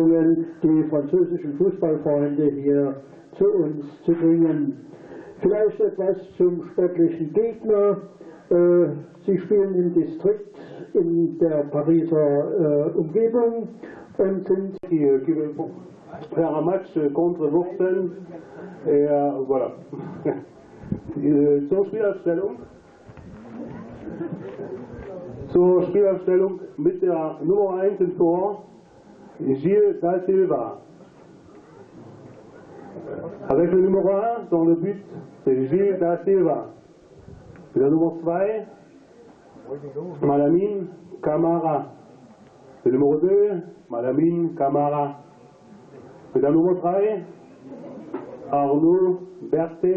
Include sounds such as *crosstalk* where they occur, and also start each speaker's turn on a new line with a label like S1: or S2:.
S1: die französischen Fußballfreunde hier zu uns zu bringen. Vielleicht etwas zum sportlichen Gegner. Äh, Sie spielen im Distrikt in der Pariser äh, Umgebung und sind
S2: veut faire match contre Wurzeln. Voilà. *laughs* Äh, Zur Spielaufstellung. Zur Spielaufstellung mit der Nummer 1 im Tor, Gilles da. Avec le numéro 1 dans le but, c'est Gilles da Silva. La numéro 2, Malamine Camara. Le numéro 2, Malamine Camara. La numéro 3, Arnaud Berthet.